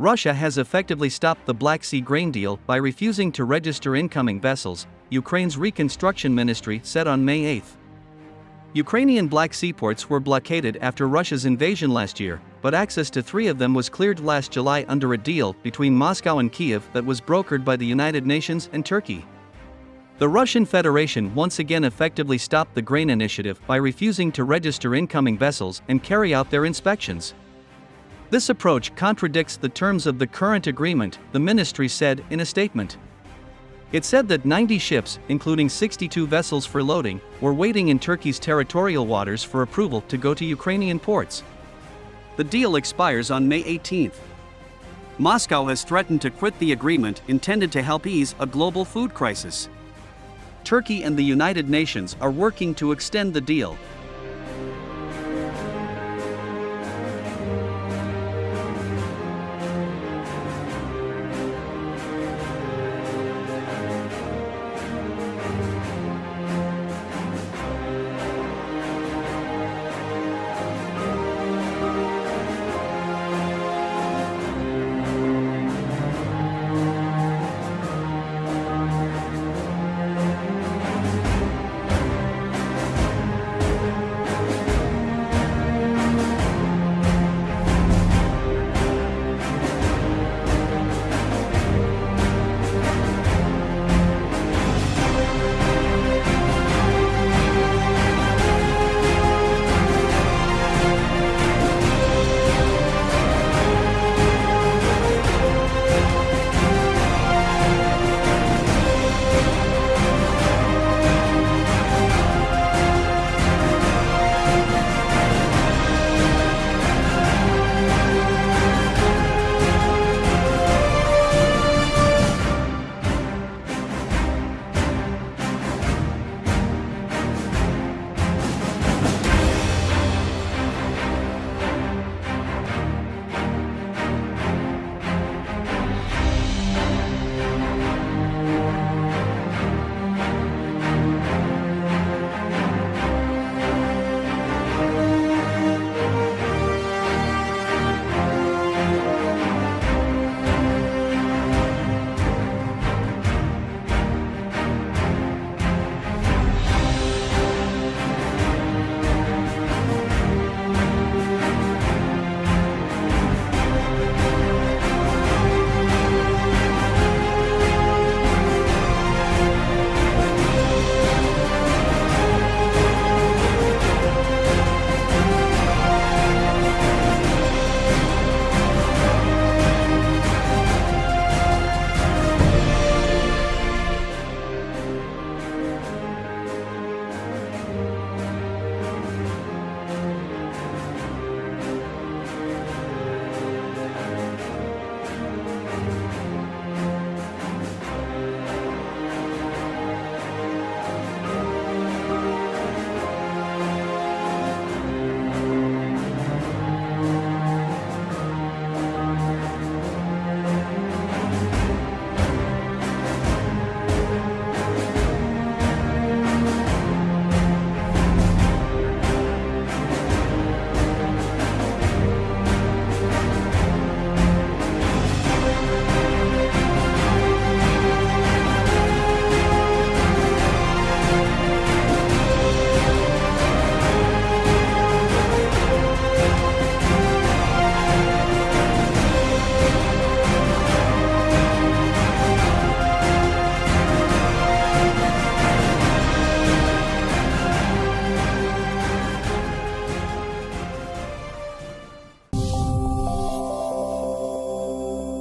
Russia has effectively stopped the Black Sea grain deal by refusing to register incoming vessels, Ukraine's reconstruction ministry said on May 8. Ukrainian Black Sea ports were blockaded after Russia's invasion last year, but access to three of them was cleared last July under a deal between Moscow and Kiev that was brokered by the United Nations and Turkey. The Russian Federation once again effectively stopped the grain initiative by refusing to register incoming vessels and carry out their inspections. This approach contradicts the terms of the current agreement, the ministry said in a statement. It said that 90 ships, including 62 vessels for loading, were waiting in Turkey's territorial waters for approval to go to Ukrainian ports. The deal expires on May 18. Moscow has threatened to quit the agreement intended to help ease a global food crisis. Turkey and the United Nations are working to extend the deal,